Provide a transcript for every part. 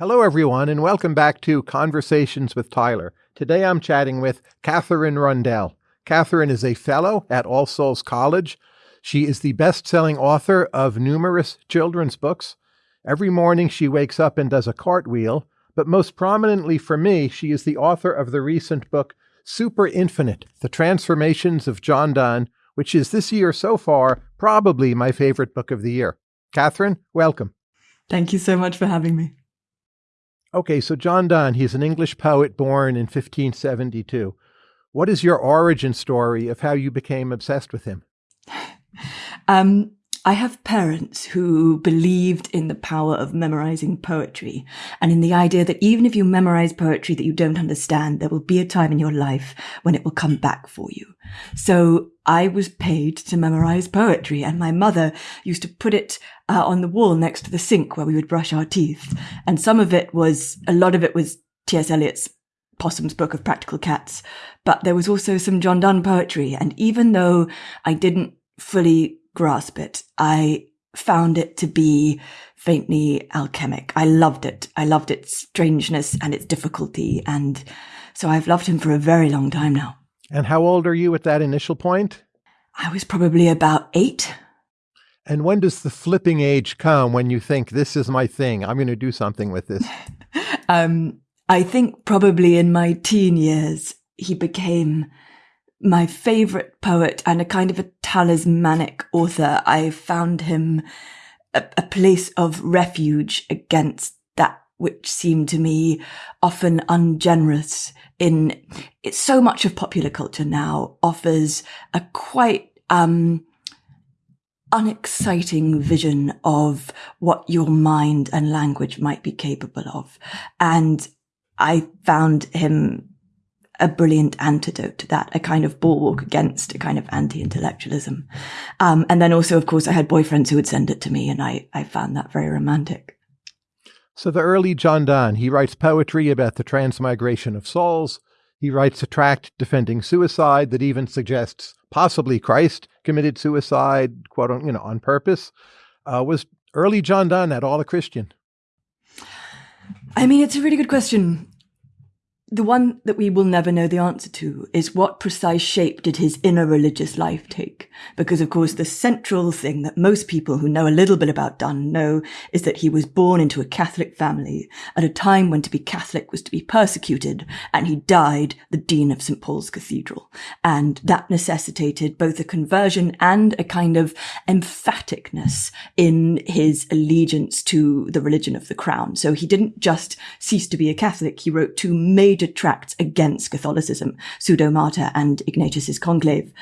Hello, everyone, and welcome back to Conversations with Tyler. Today I'm chatting with Katherine Rundell. Katherine is a fellow at All Souls College. She is the best selling author of numerous children's books. Every morning she wakes up and does a cartwheel, but most prominently for me, she is the author of the recent book Super Infinite The Transformations of John Donne, which is this year so far probably my favorite book of the year. Katherine, welcome. Thank you so much for having me. Okay, so John Donne, he's an English poet born in 1572. What is your origin story of how you became obsessed with him? Um, I have parents who believed in the power of memorizing poetry and in the idea that even if you memorize poetry that you don't understand, there will be a time in your life when it will come back for you. So I was paid to memorize poetry and my mother used to put it uh, on the wall next to the sink where we would brush our teeth. And some of it was, a lot of it was T.S. Eliot's Possum's Book of Practical Cats, but there was also some John Donne poetry. And even though I didn't fully grasp it, I found it to be faintly alchemic. I loved it. I loved its strangeness and its difficulty. And so I've loved him for a very long time now. And how old are you at that initial point? I was probably about eight. And when does the flipping age come when you think, this is my thing? I'm going to do something with this? um, I think probably in my teen years, he became my favorite poet and a kind of a talismanic author. I found him a, a place of refuge against that which seemed to me often ungenerous in. So much of popular culture now offers a quite, um, unexciting vision of what your mind and language might be capable of. And I found him a brilliant antidote to that, a kind of bulwark against a kind of anti-intellectualism. Um, and then also, of course, I had boyfriends who would send it to me and I, I found that very romantic. So the early John Donne, he writes poetry about the transmigration of souls. He writes a tract defending suicide that even suggests possibly Christ committed suicide, quote, you know, on purpose. Uh, was early John Donne at all a Christian? I mean, it's a really good question. The one that we will never know the answer to is what precise shape did his inner religious life take? Because of course, the central thing that most people who know a little bit about Donne know is that he was born into a Catholic family at a time when to be Catholic was to be persecuted, and he died the Dean of St. Paul's Cathedral. And that necessitated both a conversion and a kind of emphaticness in his allegiance to the religion of the crown. So he didn't just cease to be a Catholic, he wrote two major major tracts against Catholicism, Pseudo-Martyr and Ignatius His Conclave.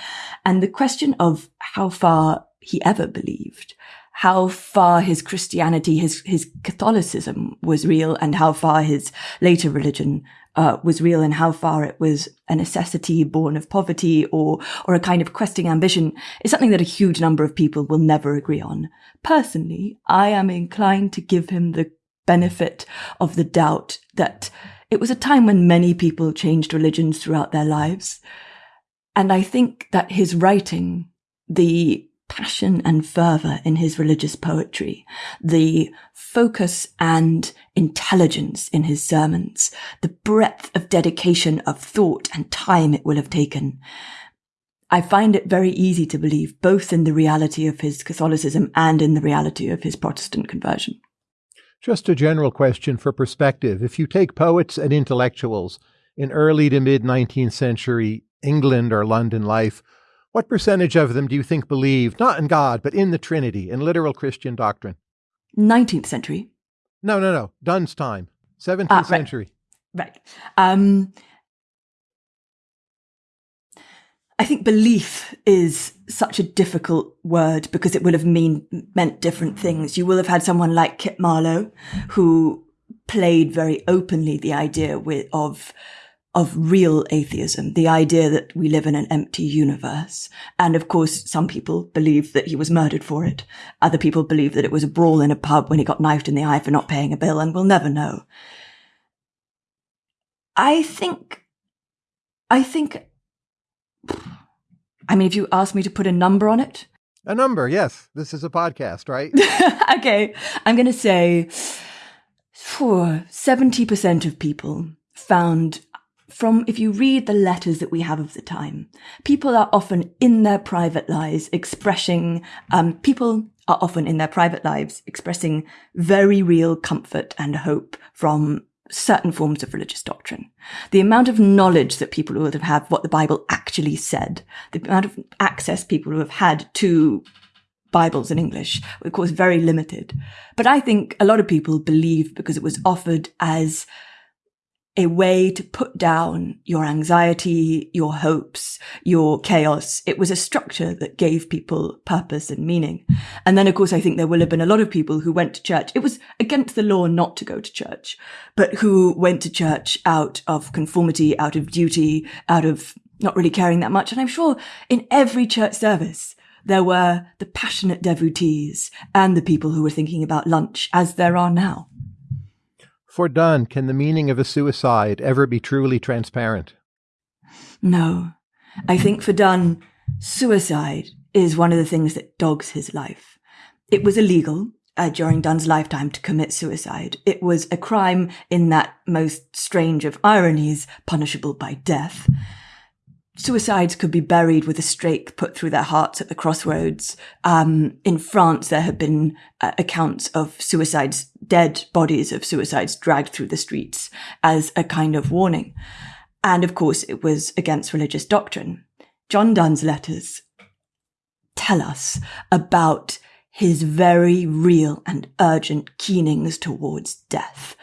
And the question of how far he ever believed, how far his Christianity, his, his Catholicism was real and how far his later religion uh, was real and how far it was a necessity born of poverty or, or a kind of questing ambition is something that a huge number of people will never agree on. Personally, I am inclined to give him the benefit of the doubt that it was a time when many people changed religions throughout their lives. And I think that his writing, the passion and fervor in his religious poetry, the focus and intelligence in his sermons, the breadth of dedication of thought and time it will have taken. I find it very easy to believe both in the reality of his Catholicism and in the reality of his Protestant conversion. Just a general question for perspective. If you take poets and intellectuals in early to mid 19th century England or London life, what percentage of them do you think believed not in God, but in the Trinity, in literal Christian doctrine? 19th century? No, no, no. Donne's time, 17th ah, right. century. Right. Um, I think belief is such a difficult word because it will have mean, meant different things. You will have had someone like Kit Marlowe who played very openly the idea with, of, of real atheism, the idea that we live in an empty universe. And of course, some people believe that he was murdered for it. Other people believe that it was a brawl in a pub when he got knifed in the eye for not paying a bill, and we'll never know. I think, I think I mean, if you ask me to put a number on it, a number, yes. This is a podcast, right? okay. I'm going to say For 70% of people found from, if you read the letters that we have of the time, people are often in their private lives expressing, um, people are often in their private lives expressing very real comfort and hope from certain forms of religious doctrine. The amount of knowledge that people would have had what the Bible actually said, the amount of access people would have had to Bibles in English, of course, very limited. But I think a lot of people believe because it was offered as a way to put down your anxiety, your hopes, your chaos. It was a structure that gave people purpose and meaning. And then, of course, I think there will have been a lot of people who went to church. It was against the law not to go to church, but who went to church out of conformity, out of duty, out of not really caring that much. And I'm sure in every church service, there were the passionate devotees and the people who were thinking about lunch as there are now. For Donne, can the meaning of a suicide ever be truly transparent? No. I think for Donne, suicide is one of the things that dogs his life. It was illegal uh, during Donne's lifetime to commit suicide. It was a crime in that most strange of ironies, punishable by death suicides could be buried with a stake put through their hearts at the crossroads. Um, in France, there have been uh, accounts of suicides, dead bodies of suicides dragged through the streets as a kind of warning. And of course, it was against religious doctrine. John Donne's letters tell us about his very real and urgent keenings towards death.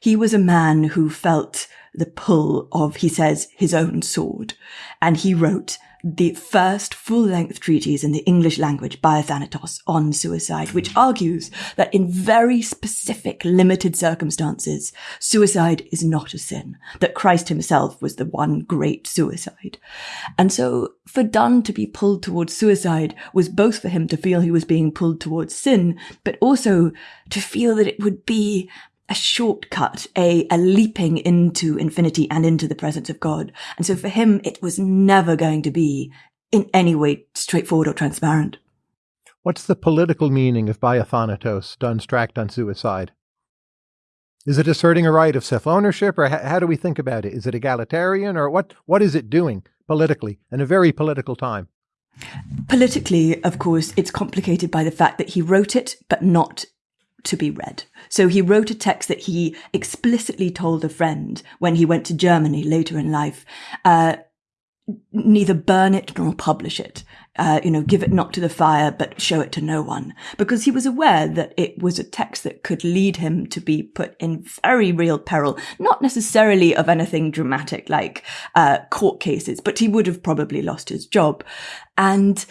He was a man who felt the pull of, he says, his own sword. And he wrote the first full-length treatise in the English language Biathanatos on suicide, which argues that in very specific, limited circumstances, suicide is not a sin, that Christ himself was the one great suicide. And so for Donne to be pulled towards suicide was both for him to feel he was being pulled towards sin, but also to feel that it would be a shortcut, a, a leaping into infinity and into the presence of God. And so for him, it was never going to be in any way straightforward or transparent. What's the political meaning of Donne's tract on suicide? Is it asserting a right of self-ownership, or how do we think about it? Is it egalitarian, or what? What is it doing politically in a very political time? Politically, of course, it's complicated by the fact that he wrote it, but not to be read. So he wrote a text that he explicitly told a friend when he went to Germany later in life, uh, neither burn it nor publish it. Uh, you know, give it not to the fire, but show it to no one. Because he was aware that it was a text that could lead him to be put in very real peril, not necessarily of anything dramatic like uh, court cases, but he would have probably lost his job. And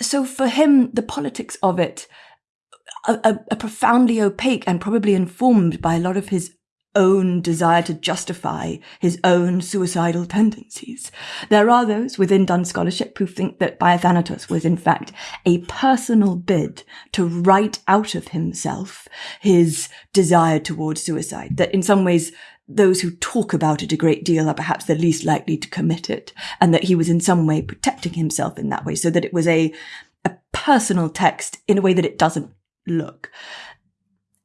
so for him, the politics of it a, a, profoundly opaque and probably informed by a lot of his own desire to justify his own suicidal tendencies. There are those within Donne scholarship who think that Biathanatos was in fact a personal bid to write out of himself his desire towards suicide, that in some ways those who talk about it a great deal are perhaps the least likely to commit it, and that he was in some way protecting himself in that way, so that it was a a personal text in a way that it doesn't look.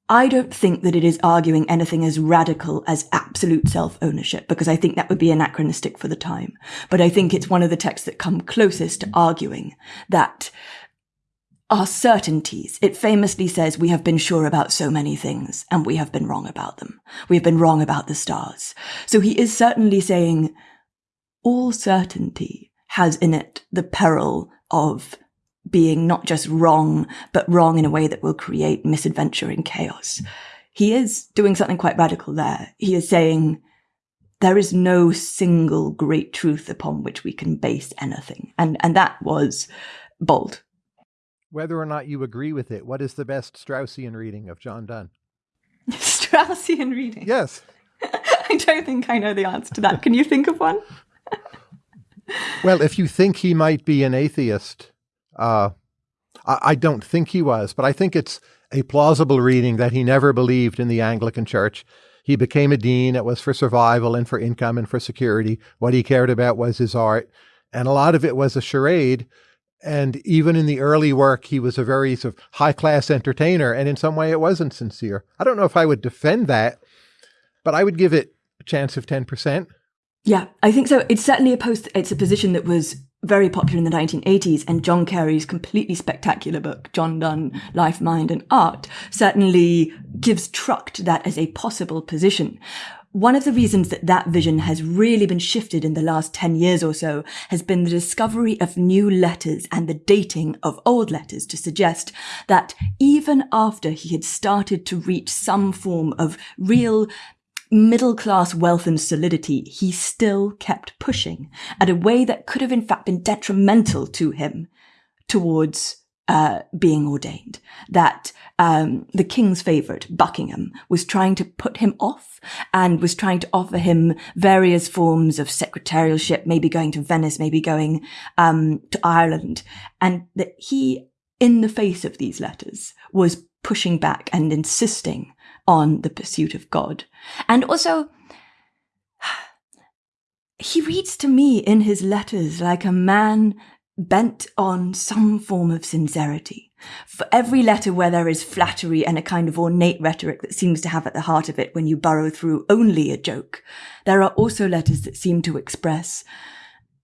I don't think that it is arguing anything as radical as absolute self ownership, because I think that would be anachronistic for the time. But I think it's one of the texts that come closest to arguing that our certainties. It famously says we have been sure about so many things and we have been wrong about them. We have been wrong about the stars. So he is certainly saying all certainty has in it the peril of being not just wrong, but wrong in a way that will create misadventure and chaos. He is doing something quite radical there. He is saying, there is no single great truth upon which we can base anything. And, and that was bold. Whether or not you agree with it, what is the best Straussian reading of John Donne? Straussian reading? Yes. I don't think I know the answer to that. Can you think of one? well, if you think he might be an atheist, uh, I, I don't think he was, but I think it's a plausible reading that he never believed in the Anglican Church. He became a dean. It was for survival and for income and for security. What he cared about was his art. And a lot of it was a charade. And even in the early work, he was a very sort of high class entertainer. And in some way, it wasn't sincere. I don't know if I would defend that, but I would give it a chance of 10%. Yeah, I think so. It's certainly a post, it's a position that was very popular in the 1980s and John Carey's completely spectacular book, John Donne, Life, Mind and Art, certainly gives truck to that as a possible position. One of the reasons that that vision has really been shifted in the last 10 years or so has been the discovery of new letters and the dating of old letters to suggest that even after he had started to reach some form of real middle class wealth and solidity, he still kept pushing at a way that could have in fact been detrimental to him towards uh, being ordained. That um, the king's favourite, Buckingham, was trying to put him off and was trying to offer him various forms of secretarialship, maybe going to Venice, maybe going um, to Ireland, and that he, in the face of these letters, was pushing back and insisting on the pursuit of God. And also, he reads to me in his letters like a man bent on some form of sincerity. For every letter where there is flattery and a kind of ornate rhetoric that seems to have at the heart of it when you burrow through only a joke, there are also letters that seem to express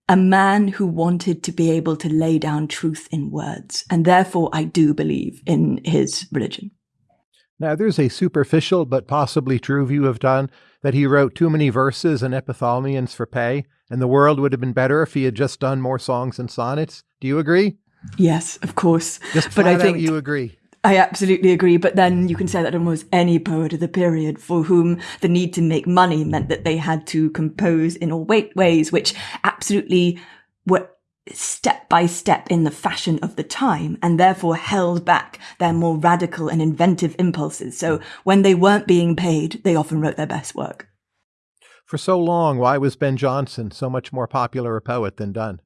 a man who wanted to be able to lay down truth in words. And therefore, I do believe in his religion. Now, there's a superficial but possibly true view of Donne that he wrote too many verses and epithalamiums for pay, and the world would have been better if he had just done more songs and sonnets. Do you agree? Yes, of course. Just but I think you agree. I absolutely agree. But then you can say that almost any poet of the period for whom the need to make money meant that they had to compose in all ways which absolutely were step by step in the fashion of the time and therefore held back their more radical and inventive impulses. So when they weren't being paid, they often wrote their best work. For so long, why was Ben Jonson so much more popular a poet than Donne?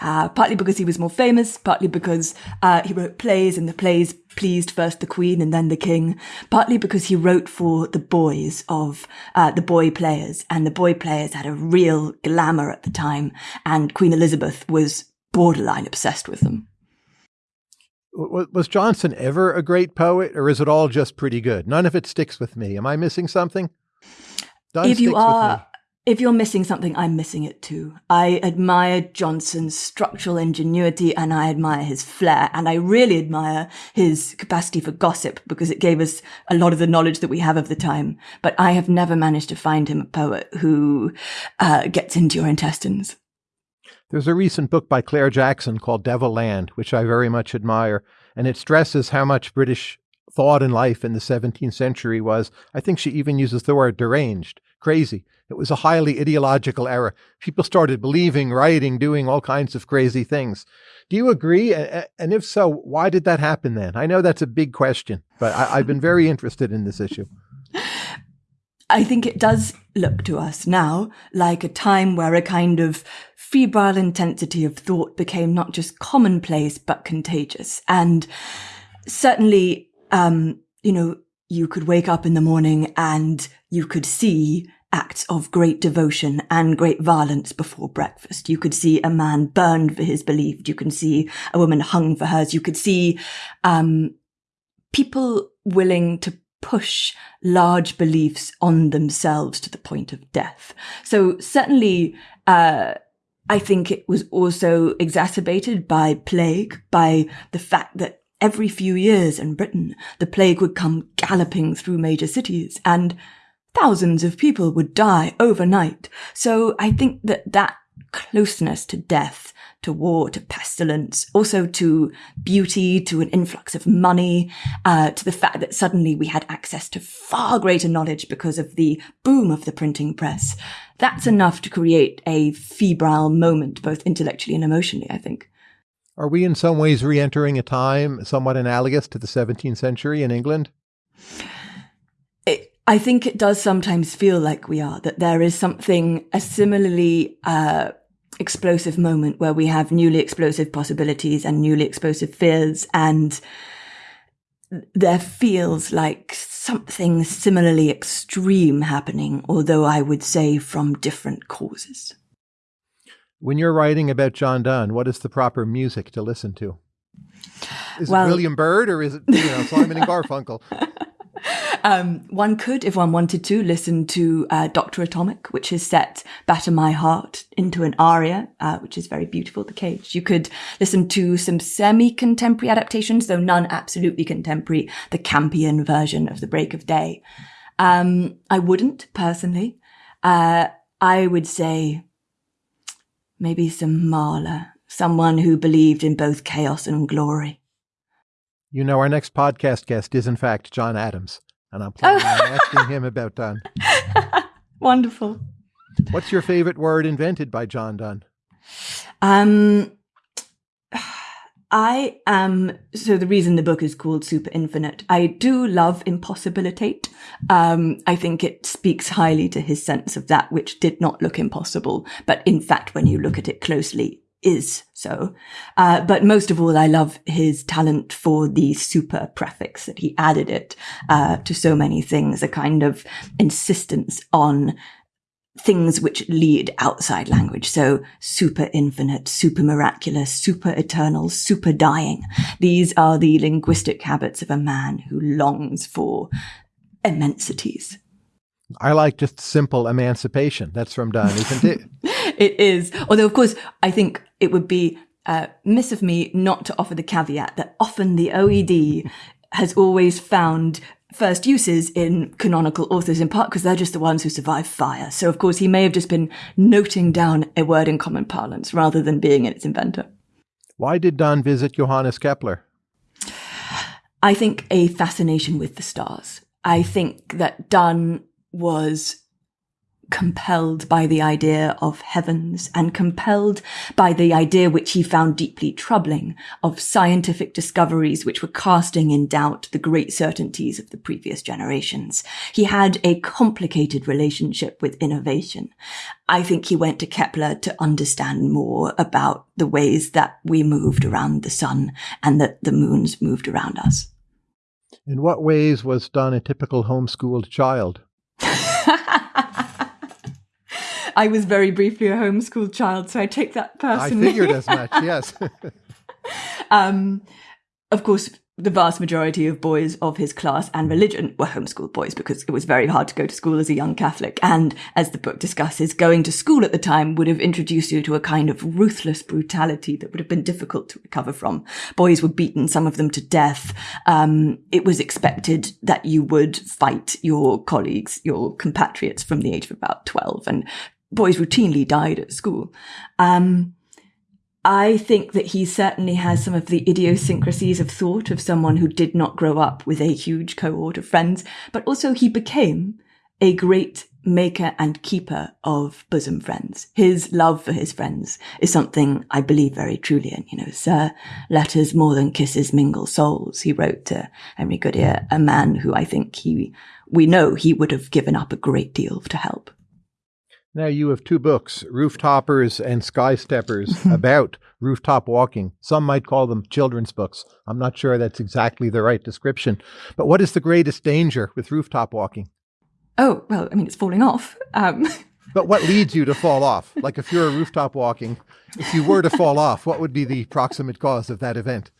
Uh, partly because he was more famous, partly because uh, he wrote plays and the plays pleased first the queen and then the king, partly because he wrote for the boys of uh, the boy players and the boy players had a real glamour at the time and Queen Elizabeth was borderline obsessed with them. Was Jonson ever a great poet or is it all just pretty good? None of it sticks with me. Am I missing something? Donne if you are if you're missing something, I'm missing it too. I admire Jonson's structural ingenuity and I admire his flair and I really admire his capacity for gossip because it gave us a lot of the knowledge that we have of the time. But I have never managed to find him a poet who uh, gets into your intestines. There's a recent book by Clare Jackson called Devil Land, which I very much admire, and it stresses how much British thought and life in the 17th century was, I think she even uses the word deranged, crazy. It was a highly ideological era. People started believing, writing, doing all kinds of crazy things. Do you agree? And if so, why did that happen then? I know that's a big question, but I, have been very interested in this issue. I think it does look to us now like a time where a kind of febrile intensity of thought became not just commonplace, but contagious. And certainly, um, you know, you could wake up in the morning and you could see acts of great devotion and great violence before breakfast. You could see a man burned for his belief. You can see a woman hung for hers. You could see um, people willing to push large beliefs on themselves to the point of death. So certainly, uh, I think it was also exacerbated by plague, by the fact that every few years in Britain, the plague would come galloping through major cities and thousands of people would die overnight. So I think that that closeness to death, to war, to pestilence, also to beauty, to an influx of money, uh, to the fact that suddenly we had access to far greater knowledge because of the boom of the printing press. That's enough to create a febrile moment, both intellectually and emotionally, I think. Are we in some ways re entering a time somewhat analogous to the 17th century in England? I think it does sometimes feel like we are, that there is something, a similarly uh, explosive moment where we have newly explosive possibilities and newly explosive fears. And there feels like something similarly extreme happening, although I would say from different causes. When you're writing about John Donne, what is the proper music to listen to? Is Well- it William Byrd or is it you know Simon and Garfunkel? Um, one could, if one wanted to, listen to uh, Doctor Atomic, which is set "Batter My Heart" into an aria, uh, which is very beautiful. The Cage. You could listen to some semi-contemporary adaptations, though none absolutely contemporary. The Campion version of "The Break of Day." Um, I wouldn't personally. Uh, I would say maybe some Mahler, someone who believed in both chaos and glory. You know, our next podcast guest is in fact John Adams, and I'm planning on asking him about Donne. Wonderful. What's your favorite word invented by John Donne? Um, I am so the reason the book is called Super Infinite. I do love impossibilitate. Um, I think it speaks highly to his sense of that which did not look impossible, but in fact, when you look at it closely, is so. Uh, but most of all, I love his talent for the super prefix that he added it uh, to so many things. A kind of insistence on things which lead outside language. So super infinite, super miraculous, super eternal, super dying. These are the linguistic habits of a man who longs for immensities. I like just simple emancipation. That's from Donne, isn't it? It is. Although, of course, I think it would be uh, miss of me not to offer the caveat that often the OED has always found first uses in canonical authors in part because they're just the ones who survive fire. So, of course, he may have just been noting down a word in common parlance rather than being its inventor. Why did Donne visit Johannes Kepler? I think a fascination with the stars. I think that Donne was compelled by the idea of heavens and compelled by the idea which he found deeply troubling of scientific discoveries which were casting in doubt the great certainties of the previous generations. He had a complicated relationship with innovation. I think he went to Kepler to understand more about the ways that we moved around the sun and that the moons moved around us. In what ways was Donne a typical homeschooled child? I was very briefly a homeschooled child, so I take that personally. I figured as much, yes. um, of course, the vast majority of boys of his class and religion were homeschooled boys because it was very hard to go to school as a young Catholic. And as the book discusses, going to school at the time would have introduced you to a kind of ruthless brutality that would have been difficult to recover from. Boys were beaten, some of them to death. Um, it was expected that you would fight your colleagues, your compatriots from the age of about 12. And boys routinely died at school. Um, I think that he certainly has some of the idiosyncrasies of thought of someone who did not grow up with a huge cohort of friends, but also he became a great maker and keeper of bosom friends. His love for his friends is something I believe very truly in. You know, sir, letters more than kisses mingle souls. He wrote to Henry Goodyer, a man who I think he, we know he would have given up a great deal to help. Now you have two books, Rooftoppers and Sky Steppers, about rooftop walking. Some might call them children's books. I'm not sure that's exactly the right description. But what is the greatest danger with rooftop walking? Oh, well, I mean, it's falling off. Um, But what leads you to fall off? Like if you're a rooftop walking, if you were to fall off, what would be the proximate cause of that event?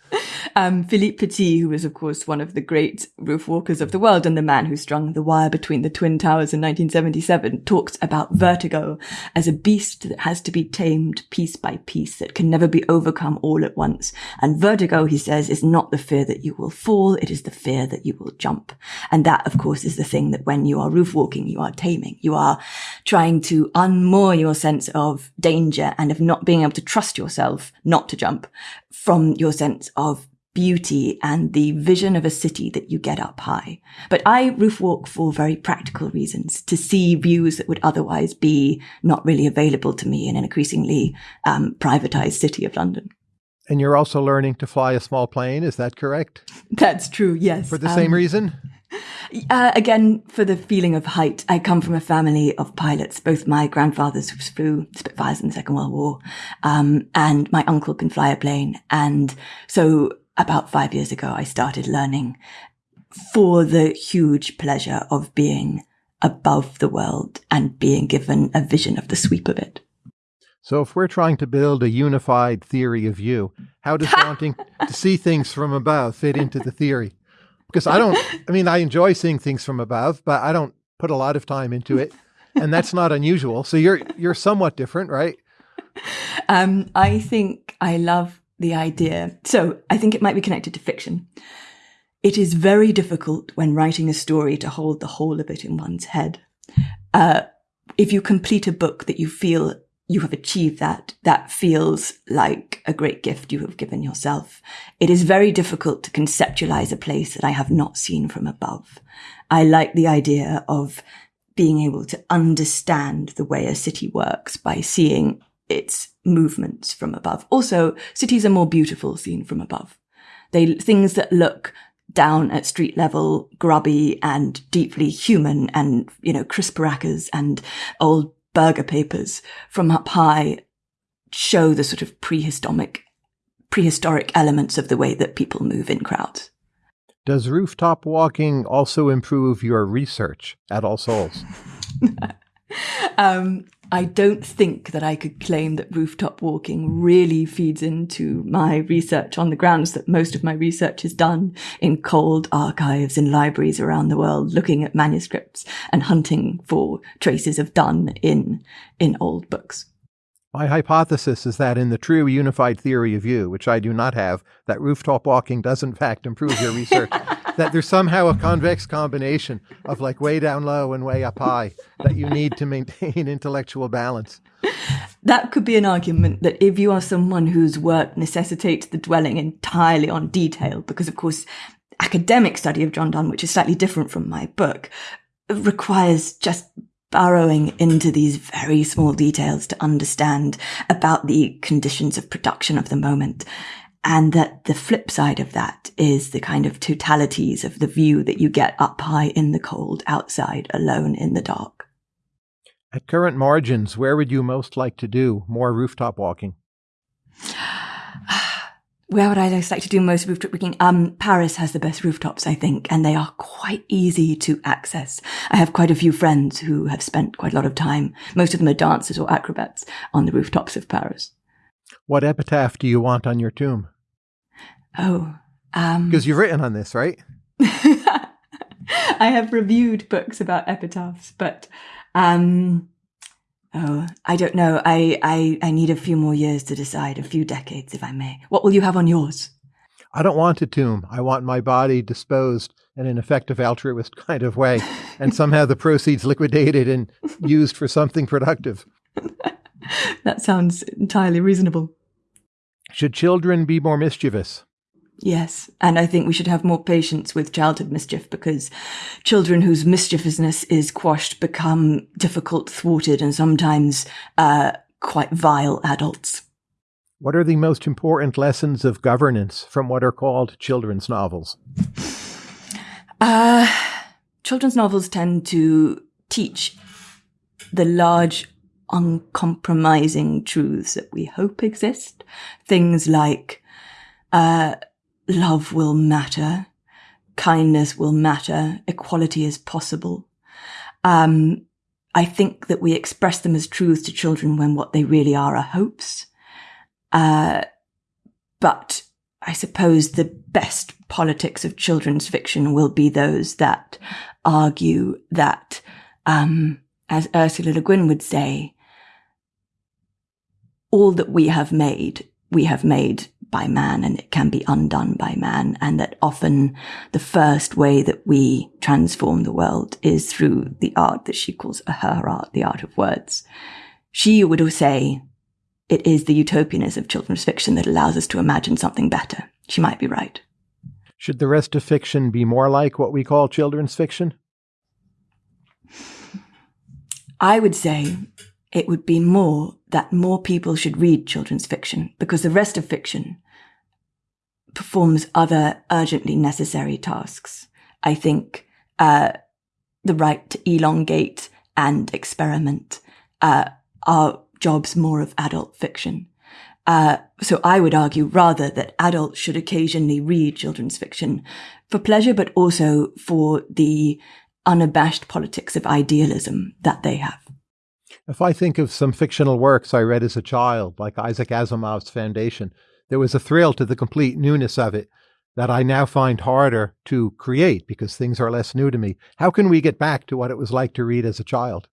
Um, Philippe Petit, who was, of course, one of the great roof walkers of the world and the man who strung the wire between the Twin Towers in 1977, talks about vertigo as a beast that has to be tamed piece by piece, that can never be overcome all at once. And vertigo, he says, is not the fear that you will fall, it is the fear that you will jump. And that, of course, is the thing that when you are roof walking, you are taming. You are trying to unmoor your sense of danger and of not being able to trust yourself not to jump from your sense of beauty and the vision of a city that you get up high. But I roof walk for very practical reasons to see views that would otherwise be not really available to me in an increasingly um, privatized city of London. And you're also learning to fly a small plane, is that correct? That's true, yes. For the same Um, reason? Uh, again, for the feeling of height, I come from a family of pilots. Both my grandfathers flew Spitfires in the Second World War, um, and my uncle can fly a plane. And so, about five years ago, I started learning for the huge pleasure of being above the world and being given a vision of the sweep of it. So, if we're trying to build a unified theory of you, how does wanting to see things from above fit into the theory? Because I don't, I mean, I enjoy seeing things from above, but I don't put a lot of time into it, and that's not unusual. So you're you're somewhat different, right? Um, I think I love the idea. So I think it might be connected to fiction. It is very difficult when writing a story to hold the whole of it in one's head. Uh, if you complete a book that you feel you have achieved that, that feels like a great gift you have given yourself. It is very difficult to conceptualize a place that I have not seen from above. I like the idea of being able to understand the way a city works by seeing its movements from above. Also, cities are more beautiful seen from above. They, things that look down at street level, grubby and deeply human and, you know, crisp crackers and old burger papers from up high show the sort of prehistoric, prehistoric elements of the way that people move in crowds. Does rooftop walking also improve your research at All Souls? um, I don't think that I could claim that rooftop walking really feeds into my research on the grounds that most of my research is done in cold archives in libraries around the world, looking at manuscripts and hunting for traces of Donne in, in old books. My hypothesis is that in the true unified theory of you, which I do not have, that rooftop walking does in fact improve your research. that there's somehow a convex combination of like way down low and way up high that you need to maintain intellectual balance. That could be an argument that if you are someone whose work necessitates the dwelling entirely on detail, because of course, academic study of John Donne, which is slightly different from my book, requires just burrowing into these very small details to understand about the conditions of production of the moment. And that the flip side of that is the kind of totalities of the view that you get up high in the cold, outside, alone in the dark. At current margins, where would you most like to do more rooftop walking? where would I like to do most rooftop walking? Um, Paris has the best rooftops, I think, and they are quite easy to access. I have quite a few friends who have spent quite a lot of time. Most of them are dancers or acrobats on the rooftops of Paris. What epitaph do you want on your tomb? Oh, um, because you've written on this, right? I have reviewed books about epitaphs, but um, Oh, I don't know. I, I, I need a few more years to decide, a few decades, if I may. What will you have on yours? I don't want a tomb. I want my body disposed in an effective altruist kind of way, and somehow the proceeds liquidated and used for something productive. that sounds entirely reasonable. Should children be more mischievous? Yes, and I think we should have more patience with childhood mischief because children whose mischievousness is quashed become difficult, thwarted, and sometimes uh, quite vile adults. What are the most important lessons of governance from what are called children's novels? Uh, children's novels tend to teach the large, uncompromising truths that we hope exist. Things like uh, love will matter, kindness will matter, equality is possible. Um, I think that we express them as truths to children when what they really are are hopes. Uh, but I suppose the best politics of children's fiction will be those that argue that, um, as Ursula Le Guin would say, all that we have made, we have made by man and it can be undone by man. And that often the first way that we transform the world is through the art that she calls her art, the art of words. She would say it is the utopianism of children's fiction that allows us to imagine something better. She might be right. Should the rest of fiction be more like what we call children's fiction? I would say it would be more that more people should read children's fiction because the rest of fiction performs other urgently necessary tasks. I think uh, the right to elongate and experiment uh, are jobs more of adult fiction. Uh, so I would argue rather that adults should occasionally read children's fiction for pleasure, but also for the unabashed politics of idealism that they have. If I think of some fictional works I read as a child, like Isaac Asimov's Foundation, there was a thrill to the complete newness of it that I now find harder to create because things are less new to me. How can we get back to what it was like to read as a child?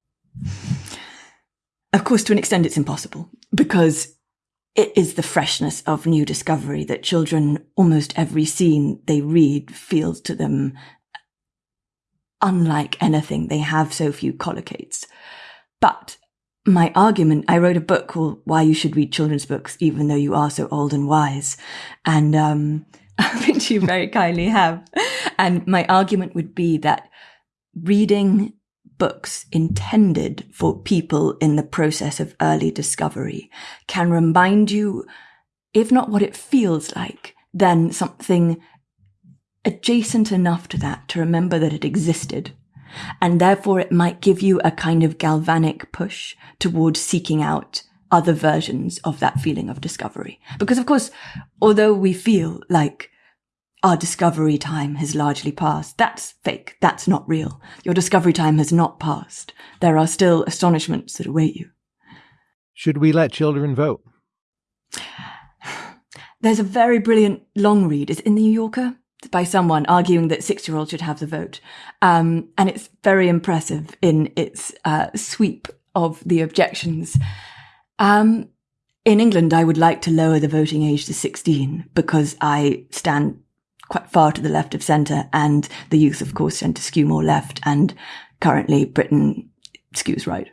Of course, to an extent, it's impossible because it is the freshness of new discovery that children, almost every scene they read feels to them unlike anything. They have so few collocates. But my argument, I wrote a book called Why You Should Read Children's Books, Even Though You Are So Old and Wise. And, um, which you very kindly have. And my argument would be that reading books intended for people in the process of early discovery can remind you, if not what it feels like, then something adjacent enough to that to remember that it existed. And therefore it might give you a kind of galvanic push towards seeking out other versions of that feeling of discovery. Because of course, although we feel like our discovery time has largely passed. That's fake. That's not real. Your discovery time has not passed. There are still astonishments that await you. Should we let children vote? There's a very brilliant long read. It's in the New Yorker by someone arguing that six year olds should have the vote. Um, and it's very impressive in its uh, sweep of the objections. Um, in England, I would like to lower the voting age to 16 because I stand quite far to the left of centre, and the youth, of course, tend to skew more left, and currently Britain skews right.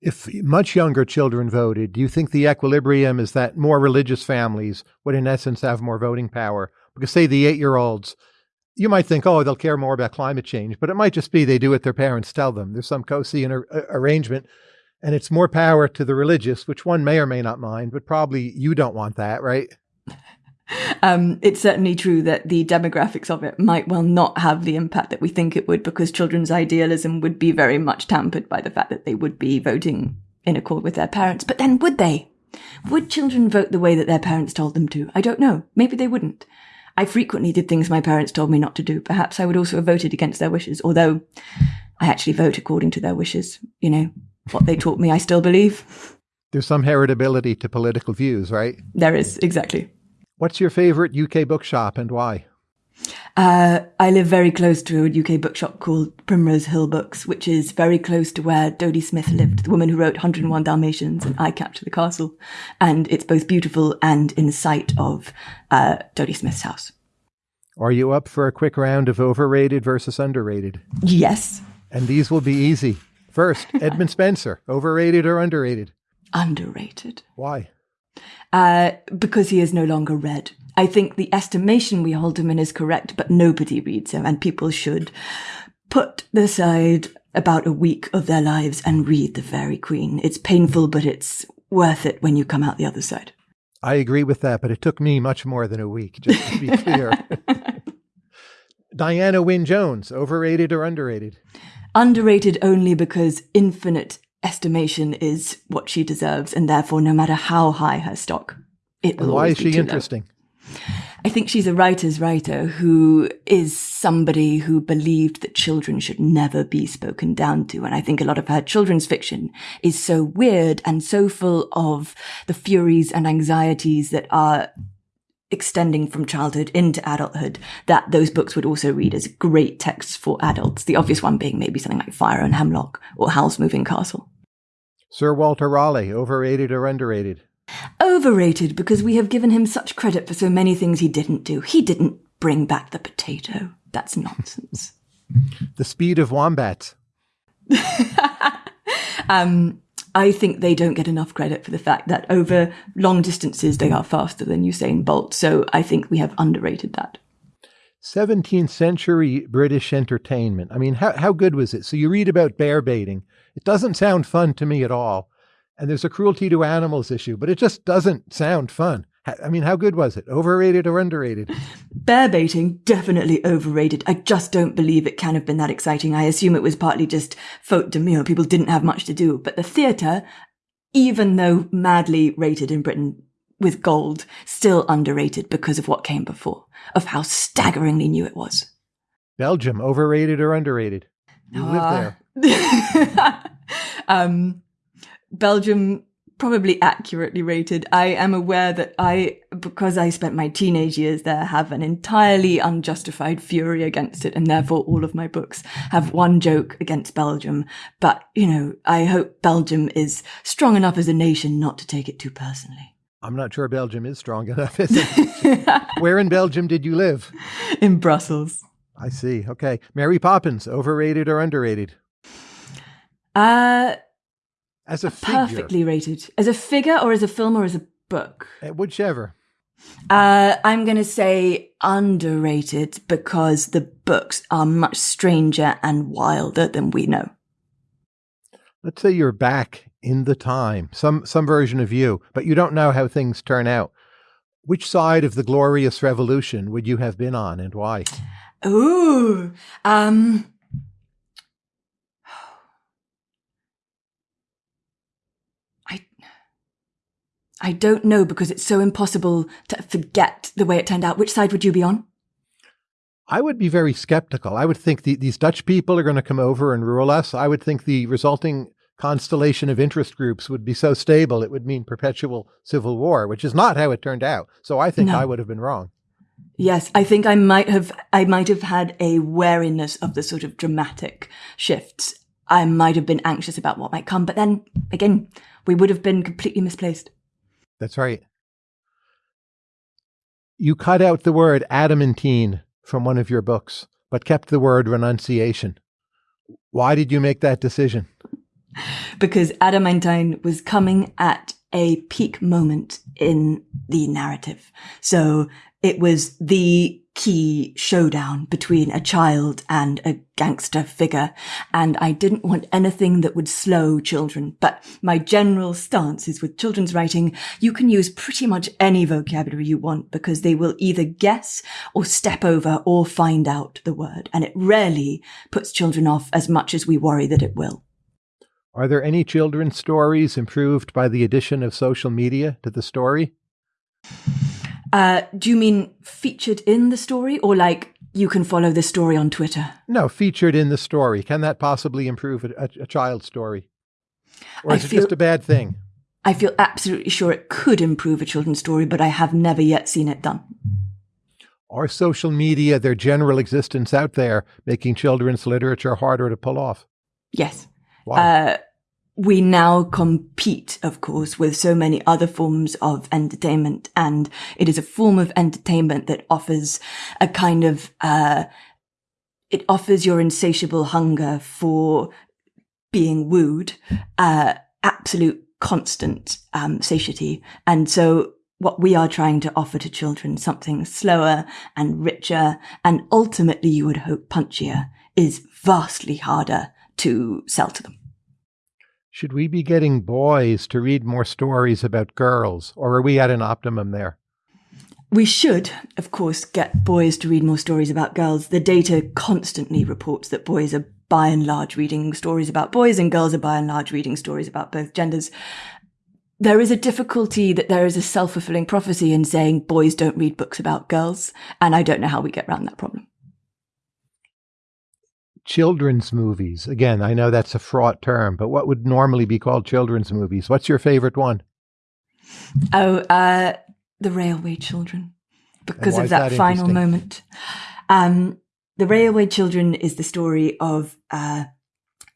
If much younger children voted, do you think the equilibrium is that more religious families would, in essence, have more voting power? Because, say, the eight year olds, you might think, oh, they'll care more about climate change, but it might just be they do what their parents tell them. There's some cosine ar- arrangement, and it's more power to the religious, which one may or may not mind, but probably you don't want that, right? um, it's certainly true that the demographics of it might well not have the impact that we think it would because children's idealism would be very much tampered by the fact that they would be voting in accord with their parents. But then would they? Would children vote the way that their parents told them to? I don't know. Maybe they wouldn't. I frequently did things my parents told me not to do. Perhaps I would also have voted against their wishes, although I actually vote according to their wishes. You know, what they taught me, I still believe. There's some heritability to political views, right? There is, exactly. What's your favorite UK bookshop and why? Uh, I live very close to a UK bookshop called Primrose Hill Books, which is very close to where Dodie Smith lived, the woman who wrote 101 Dalmatians and I Capture the Castle. And it's both beautiful and in sight of uh, Dodie Smith's house. Are you up for a quick round of overrated versus underrated? Yes. And these will be easy. First, Edmund Spenser, overrated or underrated? Underrated. Why? uh, because he is no longer read. I think the estimation we hold him in is correct, but nobody reads him, and people should put aside about a week of their lives and read The Faerie Queene. It's painful, but it's worth it when you come out the other side. I agree with that, but it took me much more than a week, just to be clear. Diana Wynne Jones, overrated or underrated? Underrated only because infinite estimation is what she deserves, and therefore, no matter how high her stock, it will. why is she interesting? Low. I think she's a writer's writer who is somebody who believed that children should never be spoken down to. And I think a lot of her children's fiction is so weird and so full of the furies and anxieties that are extending from childhood into adulthood that those books would also read as great texts for adults. The obvious one being maybe something like Fire and Hemlock or Howl's Moving Castle. Sir Walter Raleigh, overrated or underrated? Overrated because we have given him such credit for so many things he didn't do. He didn't bring back the potato. That's nonsense. the speed of wombats. um, I think they don't get enough credit for the fact that over long distances they are faster than Usain Bolt. So I think we have underrated that. 17th century British entertainment. I mean, how, how good was it? So you read about bear baiting. It doesn't sound fun to me at all. And there's a cruelty to animals issue, but it just doesn't sound fun. I mean, how good was it? Overrated or underrated? Bear baiting, definitely overrated. I just don't believe it can have been that exciting. I assume it was partly just faute de mieux. People didn't have much to do. But the theatre, even though madly rated in Britain with gold, still underrated because of what came before, of how staggeringly new it was. Belgium, overrated or underrated? You uh, live there. Um, Belgium probably accurately rated. I am aware that I, because I spent my teenage years there, have an entirely unjustified fury against it, and therefore all of my books have one joke against Belgium. But, you know, I hope Belgium is strong enough as a nation not to take it too personally. I'm not sure Belgium is strong enough, is it? Where in Belgium did you live? In Brussels. I see. Okay. Mary Poppins, overrated or underrated? Uh, as a figure. Perfectly rated. As a figure or as a film or as a book? Uh, whichever. Uh, I'm going to say underrated because the books are much stranger and wilder than we know. Let's say you're back in the time, some some version of you, but you don't know how things turn out. Which side of the glorious revolution would you have been on and why? Ooh, um, I don't know because it's so impossible to forget the way it turned out. Which side would you be on? I would be very skeptical. I would think the, these Dutch people are going to come over and rule us. I would think the resulting constellation of interest groups would be so stable it would mean perpetual civil war, which is not how it turned out. So I think no. I would have been wrong. Yes, I think I might have I might have had a wariness of the sort of dramatic shifts. I might have been anxious about what might come, but then again, we would have been completely misplaced. That's right. You cut out the word adamantine from one of your books, but kept the word renunciation. Why did you make that decision? Because adamantine was coming at a peak moment in the narrative. So it was the key showdown between a child and a gangster figure. And I didn't want anything that would slow children. But my general stance is with children's writing, you can use pretty much any vocabulary you want because they will either guess or step over or find out the word. And it rarely puts children off as much as we worry that it will. Are there any children's stories improved by the addition of social media to the story? Uh, do you mean featured in the story or like you can follow the story on Twitter? No, featured in the story. Can that possibly improve a, a, a child's story? Or is I it feel, just a bad thing? I feel absolutely sure it could improve a children's story, but I have never yet seen it done. Are social media, their general existence out there, making children's literature harder to pull off? Yes. Why? Uh, we now compete, of course, with so many other forms of entertainment. And it is a form of entertainment that offers a kind of, uh, it offers your insatiable hunger for being wooed, uh, absolute constant, um, satiety. And so what we are trying to offer to children, something slower and richer and ultimately you would hope punchier is vastly harder to sell to them. Should we be getting boys to read more stories about girls, or are we at an optimum there? We should, of course, get boys to read more stories about girls. The data constantly reports that boys are by and large reading stories about boys and girls are by and large reading stories about both genders. There is a difficulty that there is a self-fulfilling prophecy in saying boys don't read books about girls, and I don't know how we get around that problem children's movies. Again, I know that's a fraught term, but what would normally be called children's movies? What's your favorite one? Oh, uh, The Railway Children, because of that, that final moment. Um, the Railway Children is the story of uh,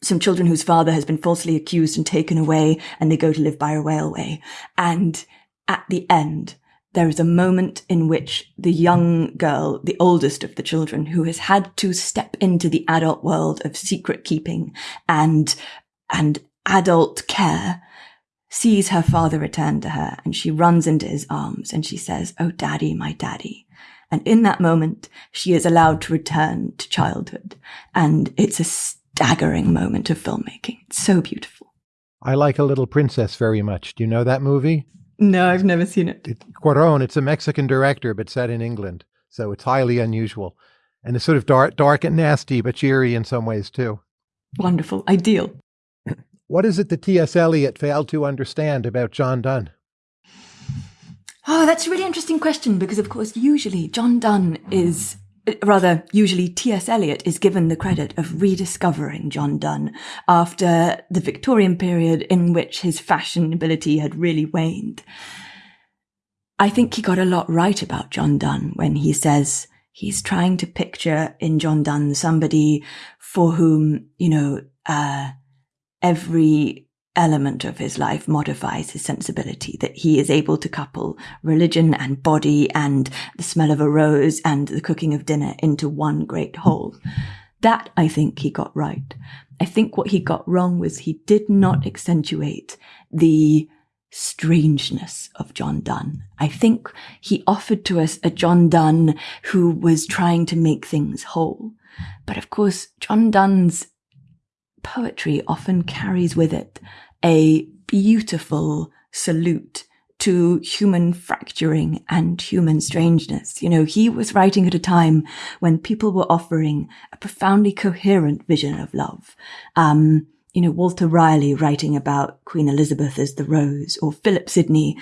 some children whose father has been falsely accused and taken away, and they go to live by a railway. And at the end, there is a moment in which the young girl, the oldest of the children, who has had to step into the adult world of secret keeping and, and adult care, sees her father return to her and she runs into his arms and she says, Oh, daddy, my daddy. And in that moment, she is allowed to return to childhood. And it's a staggering moment of filmmaking. It's so beautiful. I like A Little Princess very much. Do you know that movie? No, I've never seen it. it. Cuarón, it's a Mexican director, but set in England. So it's highly unusual. And it's sort of dark, dark and nasty, but cheery in some ways too. Wonderful. Ideal. What is it that T.S. Eliot failed to understand about John Donne? Oh, that's a really interesting question because, of course, usually John Donne is rather, usually T.S. Eliot is given the credit of rediscovering John Donne after the Victorian period in which his fashionability had really waned. I think he got a lot right about John Donne when he says he's trying to picture in John Donne somebody for whom, you know, uh, every element of his life modifies his sensibility, that he is able to couple religion and body and the smell of a rose and the cooking of dinner into one great whole. That I think he got right. I think what he got wrong was he did not accentuate the strangeness of John Donne. I think he offered to us a John Donne who was trying to make things whole. But of course, John Donne's poetry often carries with it a beautiful salute to human fracturing and human strangeness. You know, he was writing at a time when people were offering a profoundly coherent vision of love. Um, you know, Walter Raleigh writing about Queen Elizabeth as the rose or Philip Sidney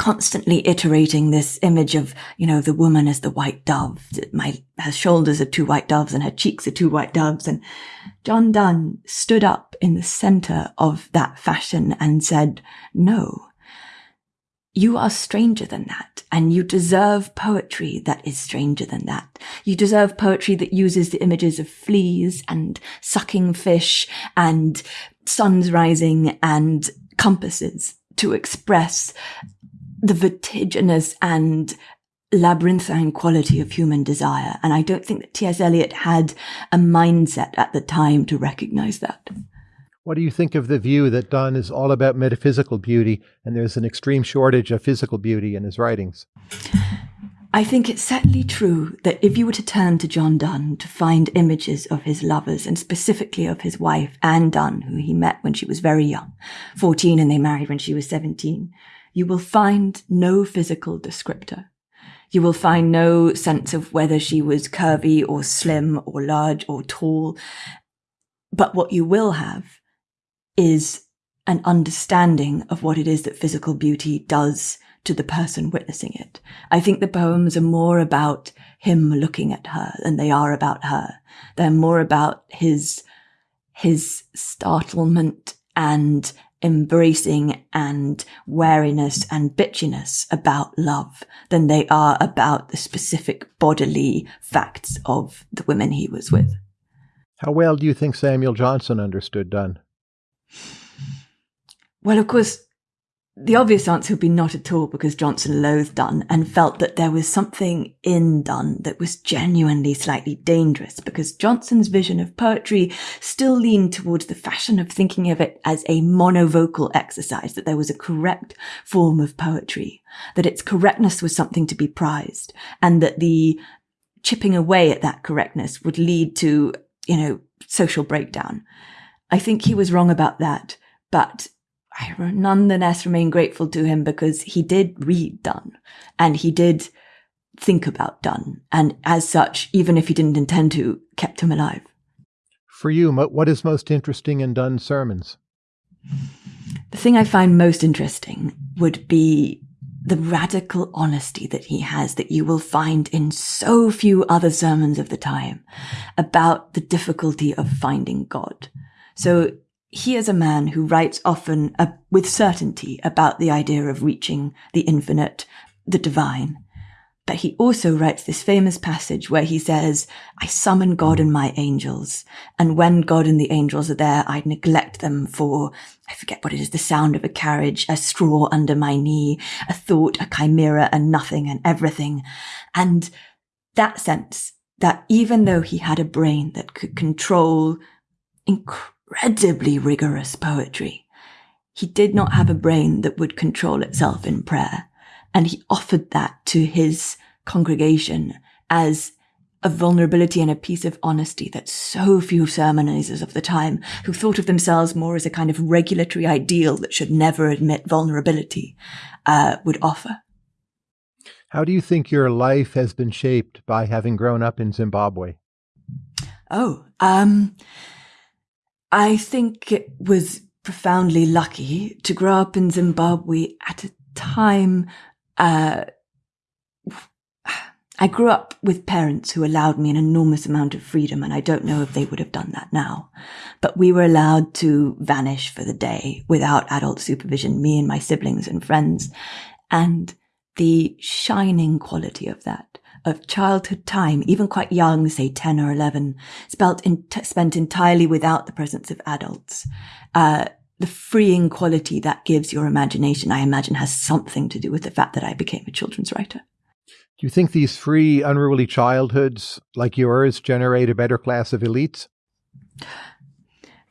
constantly iterating this image of, you know, the woman as the white dove. My, her shoulders are two white doves and her cheeks are two white doves. And John Donne stood up in the center of that fashion and said, no, you are stranger than that, and you deserve poetry that is stranger than that. You deserve poetry that uses the images of fleas and sucking fish and suns rising and compasses to express the vertiginous and labyrinthine quality of human desire. And I don't think that T.S. Eliot had a mindset at the time to recognize that. What do you think of the view that Donne is all about metaphysical beauty and there's an extreme shortage of physical beauty in his writings? I think it's certainly true that if you were to turn to John Donne to find images of his lovers and specifically of his wife, Anne Donne, who he met when she was very young, 14 and they married when she was 17, you will find no physical descriptor. You will find no sense of whether she was curvy or slim or large or tall. But what you will have is an understanding of what it is that physical beauty does to the person witnessing it. I think the poems are more about him looking at her than they are about her. They're more about his, his startlement and embracing and wariness and bitchiness about love than they are about the specific bodily facts of the women he was with. How well do you think Samuel Johnson understood Donne? Well, of course, the obvious answer would be not at all because Johnson loathed Donne and felt that there was something in Donne that was genuinely slightly dangerous because Johnson's vision of poetry still leaned towards the fashion of thinking of it as a monovocal exercise, that there was a correct form of poetry, that its correctness was something to be prized and that the chipping away at that correctness would lead to, you know, social breakdown. I think he was wrong about that, but I nonetheless remain grateful to him because he did read Donne and he did think about Donne. And as such, even if he didn't intend to, kept him alive. For you, what is most interesting in Donne's sermons? The thing I find most interesting would be the radical honesty that he has that you will find in so few other sermons of the time about the difficulty of finding God. So he is a man who writes often uh, with certainty about the idea of reaching the infinite, the divine. But he also writes this famous passage where he says, I summon God and my angels. And when God and the angels are there, I neglect them for, I forget what it is, the sound of a carriage, a straw under my knee, a thought, a chimera, and nothing and everything. And that sense that even though he had a brain that could control incredible incredibly rigorous poetry. He did not have a brain that would control itself in prayer. And he offered that to his congregation as a vulnerability and a piece of honesty that so few sermonizers of the time, who thought of themselves more as a kind of regulatory ideal that should never admit vulnerability, uh, would offer. How do you think your life has been shaped by having grown up in Zimbabwe? Oh, um, I think it was profoundly lucky to grow up in Zimbabwe at a time, uh, I grew up with parents who allowed me an enormous amount of freedom, and I don't know if they would have done that now. But we were allowed to vanish for the day without adult supervision, me and my siblings and friends. And the shining quality of that, of childhood time, even quite young, say 10 or 11, spent, in, spent entirely without the presence of adults, uh, the freeing quality that gives your imagination, I imagine, has something to do with the fact that I became a children's writer. Do you think these free, unruly childhoods like yours generate a better class of elites?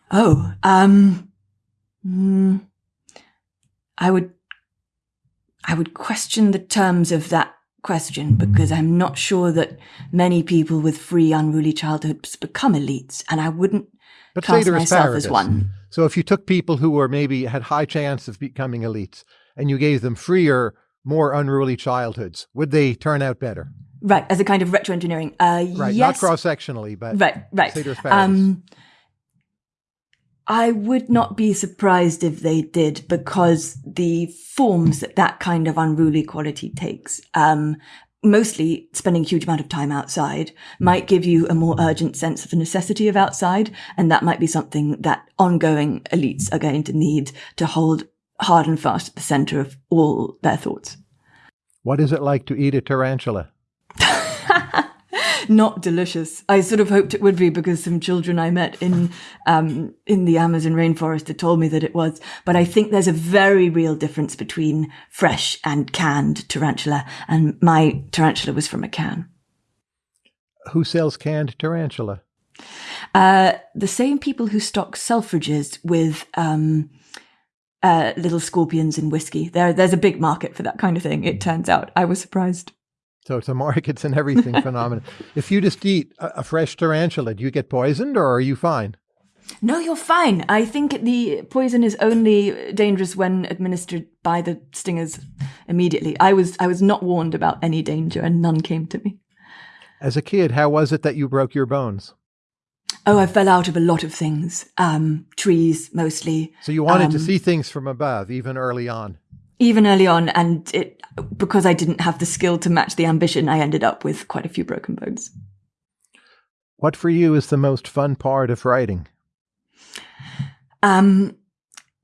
Oh, um, mm, I would, I would question the terms of that question because I'm not sure that many people with free, unruly childhoods become elites, and I wouldn't but class myself as one. So if you took people who were maybe had high chance of becoming elites and you gave them freer, more unruly childhoods, would they turn out better? Right, as a kind of retro engineering. Uh, right, yes. not cross sectionally, but right, right. Um, I would not be surprised if they did because the forms that that kind of unruly quality takes, um, mostly spending a huge amount of time outside might give you a more urgent sense of the necessity of outside. And that might be something that ongoing elites are going to need to hold hard and fast at the center of all their thoughts. What is it like to eat a tarantula? Not delicious. I sort of hoped it would be because some children I met in um, in the Amazon rainforest had told me that it was. But I think there's a very real difference between fresh and canned tarantula, and my tarantula was from a can. Who sells canned tarantula? Uh, the same people who stock Selfridges with um, uh, little scorpions in whiskey. There, there's a big market for that kind of thing. It turns out. I was surprised. So it's a markets and everything phenomenon. If you just eat a, a fresh tarantula, do you get poisoned or are you fine? No, you're fine. I think the poison is only dangerous when administered by the stingers immediately. I was I was not warned about any danger and none came to me. As a kid, how was it that you broke your bones? Oh, I fell out of a lot of things. Um, trees mostly. So you wanted um, to see things from above, even early on. Even early on, and it because I didn't have the skill to match the ambition, I ended up with quite a few broken bones. What for you is the most fun part of writing? Um,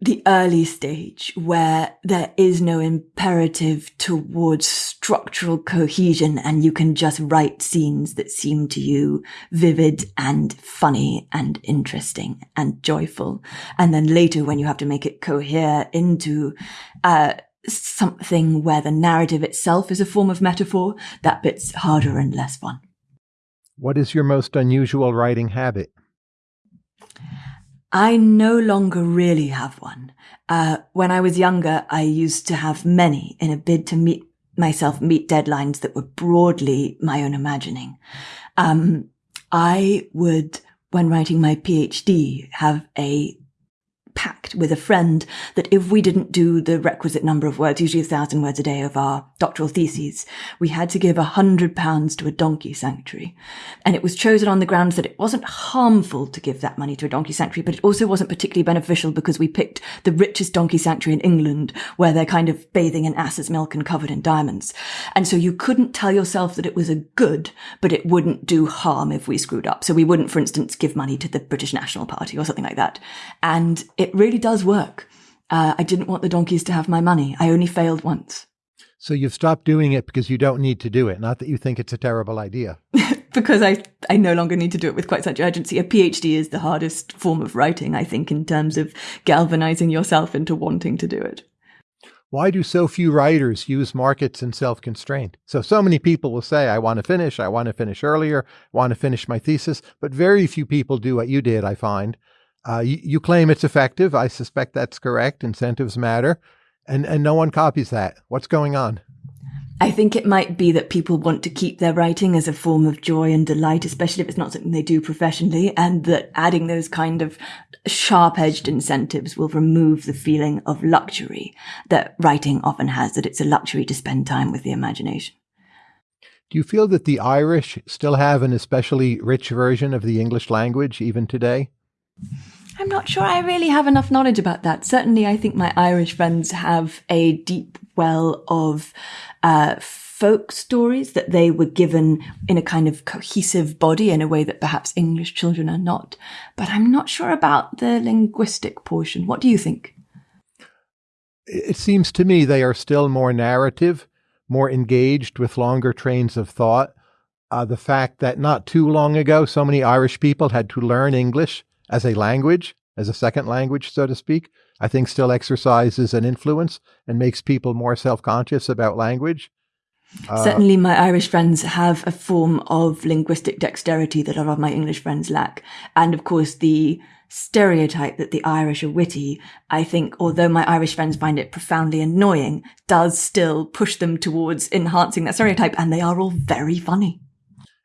the early stage where there is no imperative towards structural cohesion and you can just write scenes that seem to you vivid and funny and interesting and joyful. And then later when you have to make it cohere into, uh, something where the narrative itself is a form of metaphor, that bit's harder and less fun. What is your most unusual writing habit? I no longer really have one. Uh, when I was younger, I used to have many in a bid to meet myself meet deadlines that were broadly my own imagining. Um, I would, when writing my PhD, have a pact with a friend that if we didn't do the requisite number of words, usually a thousand words a day of our doctoral theses, we had to give a hundred pounds to a donkey sanctuary. And it was chosen on the grounds that it wasn't harmful to give that money to a donkey sanctuary, but it also wasn't particularly beneficial because we picked the richest donkey sanctuary in England where they're kind of bathing in ass's milk and covered in diamonds. And so you couldn't tell yourself that it was a good, but it wouldn't do harm if we screwed up. So we wouldn't, for instance, give money to the British National Party or something like that. And it it really does work. Uh, I didn't want the donkeys to have my money. I only failed once. So you've stopped doing it because you don't need to do it, not that you think it's a terrible idea. because I, I no longer need to do it with quite such urgency. A PhD is the hardest form of writing, I think, in terms of galvanizing yourself into wanting to do it. Why do so few writers use markets and self constraint? So, so many people will say, I want to finish, I want to finish earlier, I want to finish my thesis, but very few people do what you did, I find, uh, you, you, claim it's effective. I suspect that's correct. Incentives matter. And, and no one copies that. What's going on? I think it might be that people want to keep their writing as a form of joy and delight, especially if it's not something they do professionally, and that adding those kind of sharp edged incentives will remove the feeling of luxury that writing often has, that it's a luxury to spend time with the imagination. Do you feel that the Irish still have an especially rich version of the English language even today? I'm not sure I really have enough knowledge about that. Certainly, I think my Irish friends have a deep well of uh, folk stories that they were given in a kind of cohesive body in a way that perhaps English children are not. But I'm not sure about the linguistic portion. What do you think? It seems to me they are still more narrative, more engaged with longer trains of thought. Uh, the fact that not too long ago, so many Irish people had to learn English as a language, as a second language, so to speak, I think still exercises an influence and makes people more self conscious about language. Uh, Certainly, my Irish friends have a form of linguistic dexterity that a lot of my English friends lack. And of course, the stereotype that the Irish are witty, I think, although my Irish friends find it profoundly annoying, does still push them towards enhancing that stereotype. And they are all very funny.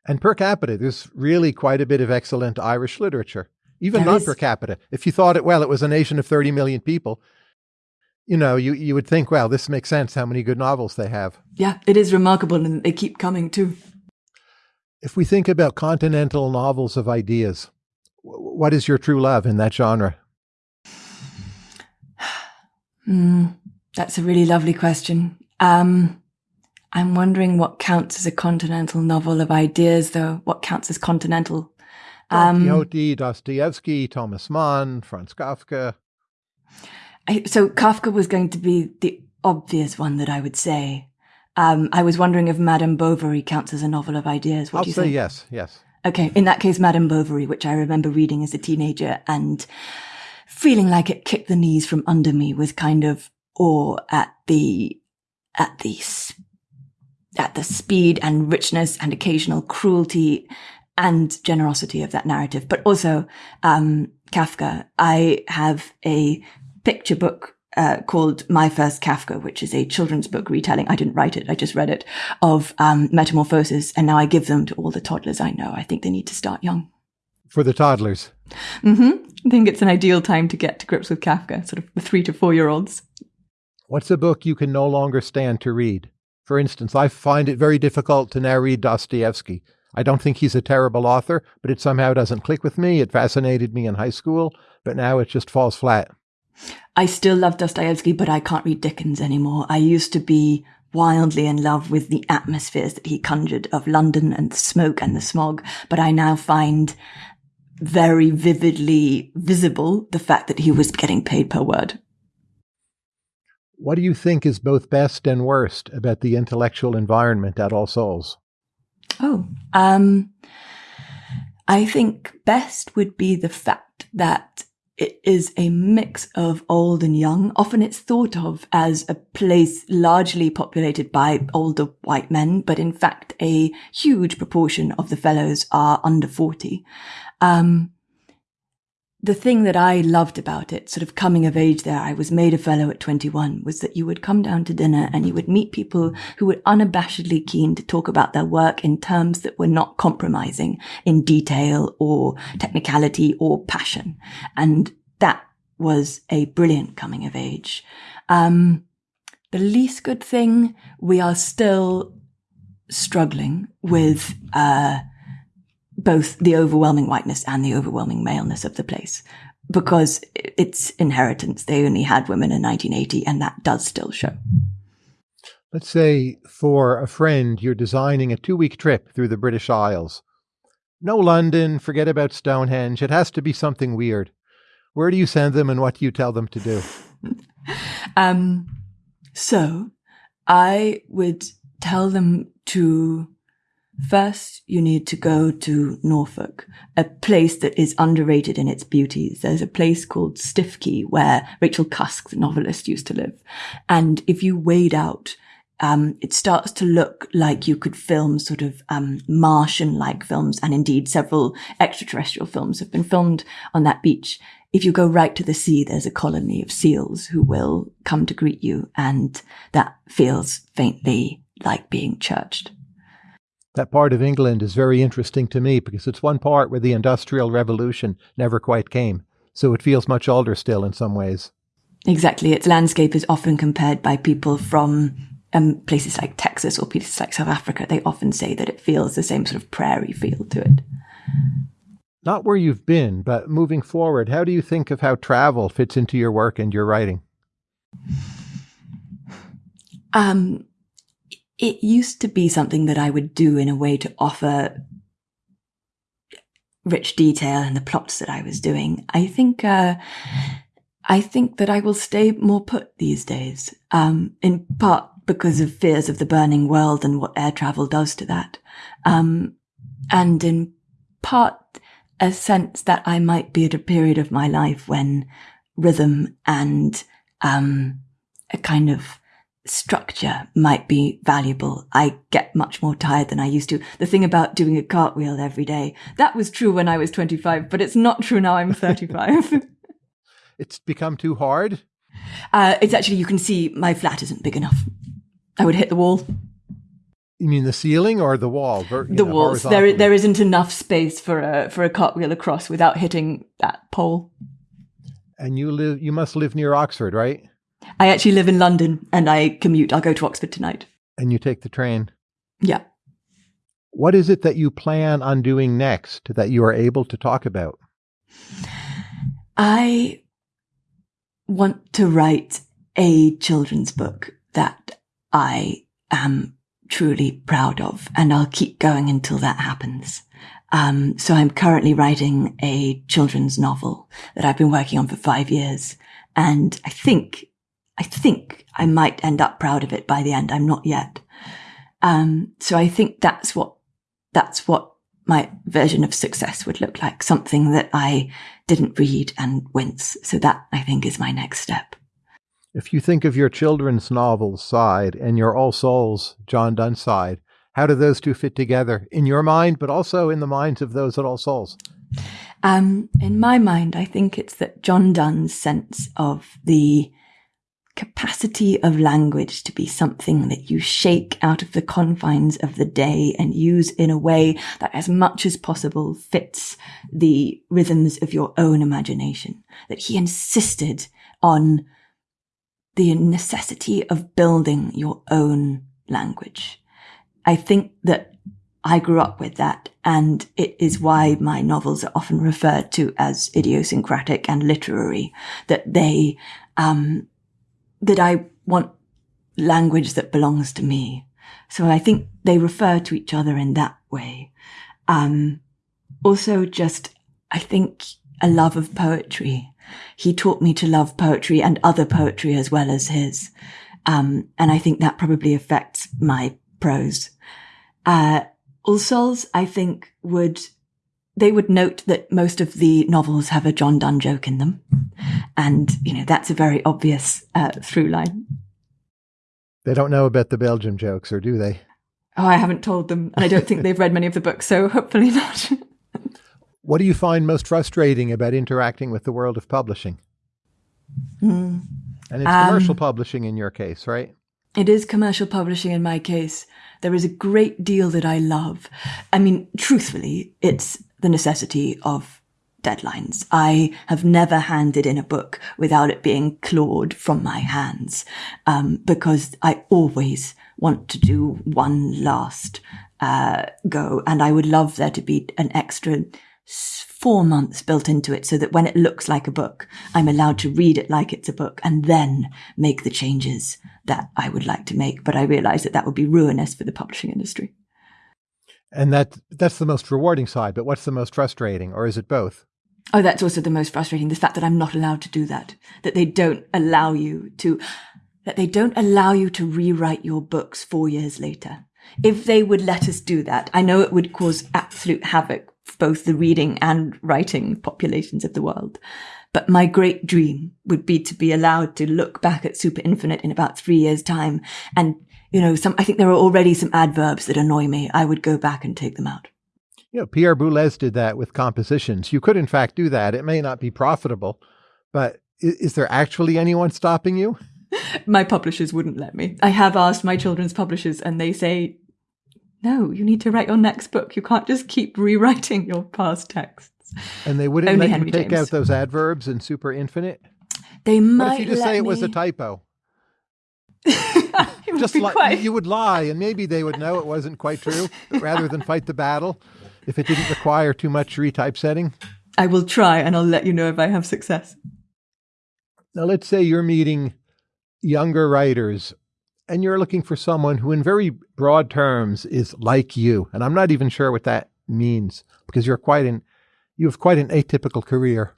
And per capita, there's really quite a bit of excellent Irish literature, even not is. per capita. If you thought it, well, it was a nation of 30 million people, you know, you, you would think, well, this makes sense how many good novels they have. Yeah, it is remarkable, and they keep coming too. If we think about continental novels of ideas, what is your true love in that genre? Mm, that's a really lovely question. Um, I'm wondering what counts as a continental novel of ideas, though. What counts as continental? Don um, Dostoevsky, Thomas Mann, Franz Kafka. I, so Kafka was going to be the obvious one that I would say. Um, I was wondering if Madame Bovary counts as a novel of ideas. What I'll do you say think? yes, yes. Okay, in that case, Madame Bovary, which I remember reading as a teenager and feeling like it kicked the knees from under me with kind of awe at the at the at the speed and richness and occasional cruelty and generosity of that narrative, but also um, Kafka. I have a picture book uh, called My First Kafka, which is a children's book retelling. I didn't write it. I just read it of um, metamorphosis. And now I give them to all the toddlers I know. I think they need to start young. For the toddlers. Mm-hmm. I think it's an ideal time to get to grips with Kafka, sort of the three to four year olds. What's a book you can no longer stand to read? For instance, I find it very difficult to now read Dostoevsky. I don't think he's a terrible author, but it somehow doesn't click with me. It fascinated me in high school, but now it just falls flat. I still love Dostoevsky, but I can't read Dickens anymore. I used to be wildly in love with the atmospheres that he conjured of London and the smoke and the smog, but I now find very vividly visible the fact that he was getting paid per word. What do you think is both best and worst about the intellectual environment at All Souls? Oh, um, I think best would be the fact that it is a mix of old and young. Often it's thought of as a place largely populated by older white men, but in fact, a huge proportion of the fellows are under 40. Um, the thing that I loved about it, sort of coming of age there, I was made a fellow at 21, was that you would come down to dinner and you would meet people who were unabashedly keen to talk about their work in terms that were not compromising in detail or technicality or passion. And that was a brilliant coming of age. Um, the least good thing, we are still struggling with, uh, both the overwhelming whiteness and the overwhelming maleness of the place because it's inheritance. They only had women in 1980 and that does still show. Let's say for a friend, you're designing a two week trip through the British Isles. No London, forget about Stonehenge. It has to be something weird. Where do you send them and what do you tell them to do? um, so I would tell them to First, you need to go to Norfolk, a place that is underrated in its beauties. There's a place called Stiffkey where Rachel Cusk, the novelist, used to live. And if you wade out, um, it starts to look like you could film sort of um, Martian-like films, and indeed several extraterrestrial films have been filmed on that beach. If you go right to the sea, there's a colony of seals who will come to greet you, and that feels faintly like being churched that part of England is very interesting to me because it's one part where the Industrial Revolution never quite came. So it feels much older still in some ways. Exactly. Its landscape is often compared by people from um, places like Texas or places like South Africa. They often say that it feels the same sort of prairie feel to it. Not where you've been, but moving forward, how do you think of how travel fits into your work and your writing? Um, it used to be something that I would do in a way to offer rich detail in the plots that I was doing. I think, uh, I think that I will stay more put these days, um, in part because of fears of the burning world and what air travel does to that. Um, and in part a sense that I might be at a period of my life when rhythm and, um, a kind of structure might be valuable. I get much more tired than I used to. The thing about doing a cartwheel every day, that was true when I was 25, but it's not true now I'm 35. it's become too hard? Uh, it's actually, you can see my flat isn't big enough. I would hit the wall. You mean the ceiling or the wall? the know, walls. There, there isn't enough space for a for a cartwheel across without hitting that pole. And you live. You must live near Oxford, right? I actually live in London and I commute. I'll go to Oxford tonight. And you take the train? Yeah. What is it that you plan on doing next that you are able to talk about? I want to write a children's book that I am truly proud of, and I'll keep going until that happens. Um, so I'm currently writing a children's novel that I've been working on for five years. And I think I think I might end up proud of it by the end. I'm not yet. Um, so I think that's what, that's what my version of success would look like. Something that I didn't read and wince. So that I think is my next step. If you think of your children's novels side and your All Souls John Donne side, how do those two fit together in your mind, but also in the minds of those at All Souls? Um, in my mind, I think it's that John Donne's sense of the capacity of language to be something that you shake out of the confines of the day and use in a way that as much as possible fits the rhythms of your own imagination. That he insisted on the necessity of building your own language. I think that I grew up with that and it is why my novels are often referred to as idiosyncratic and literary, that they, um, that I want language that belongs to me. So I think they refer to each other in that way. Um, also just, I think a love of poetry. He taught me to love poetry and other poetry as well as his. Um, and I think that probably affects my prose. Uh, All Souls, I think would they would note that most of the novels have a John Donne joke in them. And, you know, that's a very obvious uh, through line. They don't know about the Belgium jokes, or do they? Oh, I haven't told them. And I don't think they've read many of the books, so hopefully not. what do you find most frustrating about interacting with the world of publishing? Mm. And it's commercial um, publishing in your case, right? It is commercial publishing in my case. There is a great deal that I love. I mean, truthfully, it's the necessity of deadlines. I have never handed in a book without it being clawed from my hands, um, because I always want to do one last uh, go, and I would love there to be an extra four months built into it so that when it looks like a book, I'm allowed to read it like it's a book and then make the changes that I would like to make. But I realize that that would be ruinous for the publishing industry. And that that's the most rewarding side, but what's the most frustrating, or is it both? Oh, that's also the most frustrating. The fact that I'm not allowed to do that. That they don't allow you to, that they don't allow you to rewrite your books four years later. If they would let us do that, I know it would cause absolute havoc for both the reading and writing populations of the world. But my great dream would be to be allowed to look back at Super Infinite in about three years time and you know, some, I think there are already some adverbs that annoy me. I would go back and take them out. You know, Pierre Boulez did that with compositions. You could, in fact, do that. It may not be profitable, but is, is there actually anyone stopping you? my publishers wouldn't let me. I have asked my children's publishers, and they say, no, you need to write your next book. You can't just keep rewriting your past texts. And they wouldn't Only let Henry you take James. out those adverbs in Super Infinite? They might. What if you just say me... it was a typo? just li- quite... you would lie, and maybe they would know it wasn't quite true. Rather than fight the battle, if it didn't require too much retypesetting, I will try, and I'll let you know if I have success. Now, let's say you're meeting younger writers, and you're looking for someone who, in very broad terms, is like you. And I'm not even sure what that means because you're quite an you have quite an atypical career.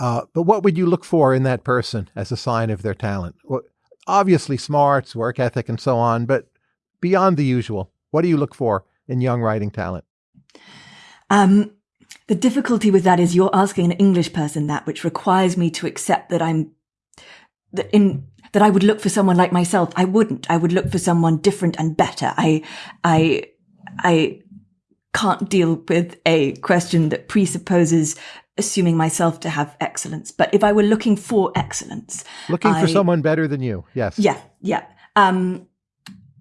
Uh, but what would you look for in that person as a sign of their talent? Well, obviously, smarts, work ethic, and so on. But beyond the usual, what do you look for in young writing talent? Um, the difficulty with that is you're asking an English person that, which requires me to accept that I'm that in that I would look for someone like myself. I wouldn't. I would look for someone different and better. I, I, I can't deal with a question that presupposes assuming myself to have excellence. But if I were looking for excellence, looking I, for someone better than you, yes, yeah, yeah. Um,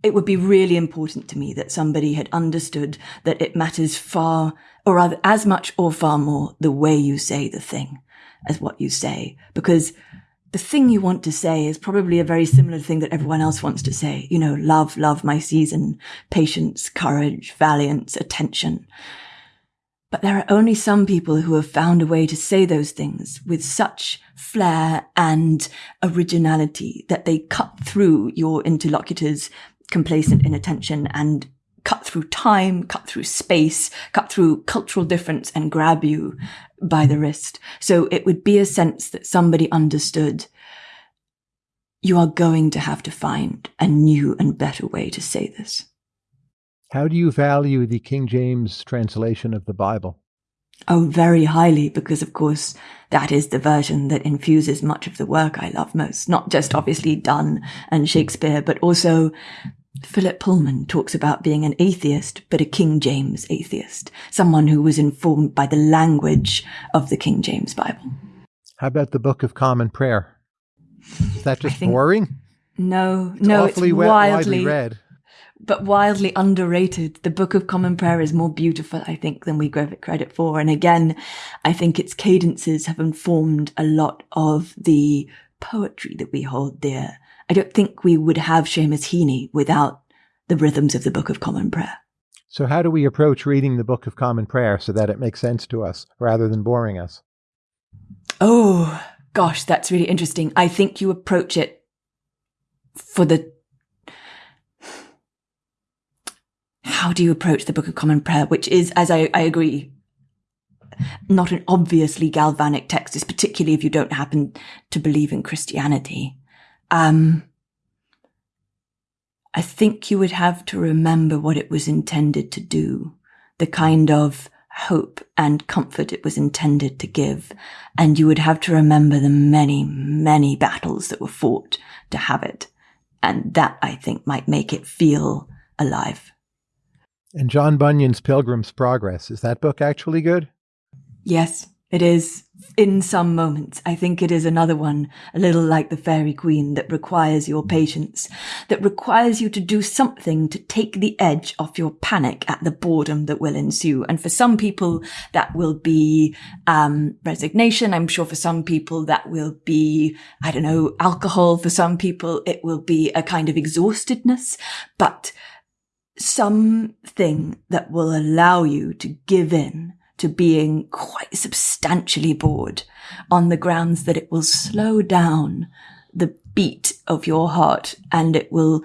it would be really important to me that somebody had understood that it matters far, or rather, as much or far more, the way you say the thing as what you say, because the thing you want to say is probably a very similar thing that everyone else wants to say. You know, love, love my season, patience, courage, valiance, attention. But there are only some people who have found a way to say those things with such flair and originality that they cut through your interlocutor's complacent inattention and cut through time, cut through space, cut through cultural difference and grab you by the wrist. So it would be a sense that somebody understood you are going to have to find a new and better way to say this. How do you value the King James translation of the Bible? Oh, very highly, because of course that is the version that infuses much of the work I love most. Not just obviously Donne and Shakespeare, but also Philip Pullman talks about being an atheist, but a King James atheist, someone who was informed by the language of the King James Bible. How about the Book of Common Prayer? Is that just think, boring? No, it's no, it's wildly, widely read, but wildly underrated. The Book of Common Prayer is more beautiful, I think, than we give it credit for. And again, I think its cadences have informed a lot of the poetry that we hold dear I don't think we would have Seamus Heaney without the rhythms of the Book of Common Prayer. So, how do we approach reading the Book of Common Prayer so that it makes sense to us rather than boring us? Oh, gosh, that's really interesting. I think you approach it for the. How do you approach the Book of Common Prayer, which is, as I, I agree, not an obviously galvanic text, particularly if you don't happen to believe in Christianity. Um, I think you would have to remember what it was intended to do, the kind of hope and comfort it was intended to give. And you would have to remember the many, many battles that were fought to have it. And that I think might make it feel alive. And John Bunyan's Pilgrim's Progress, is that book actually good? Yes. It is in some moments. I think it is another one, a little like the Faerie Queene, that requires your patience, that requires you to do something to take the edge off your panic at the boredom that will ensue. And for some people, that will be, um, resignation. I'm sure for some people, that will be, I don't know, alcohol. For some people, it will be a kind of exhaustedness, but something that will allow you to give in to being quite substantially bored on the grounds that it will slow down the beat of your heart and it will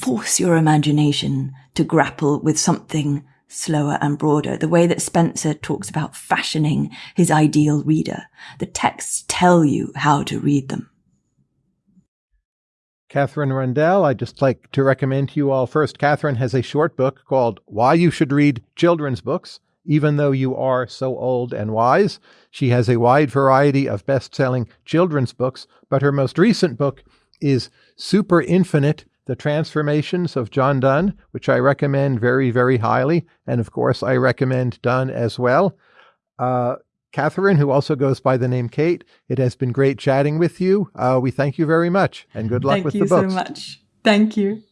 force your imagination to grapple with something slower and broader. The way that Spenser talks about fashioning his ideal reader. The texts tell you how to read them. Katherine Rundell, I'd just like to recommend to you all first. Katherine has a short book called Why You Should Read Children's Books even though you are so old and wise. She has a wide variety of best selling children's books, but her most recent book is Super Infinite The Transformations of John Donne, which I recommend very, very highly. And of course, I recommend Donne as well. Uh, Katherine, who also goes by the name Kate, it has been great chatting with you. Uh, we thank you very much and good luck thank with the books. Thank you so much. Thank you.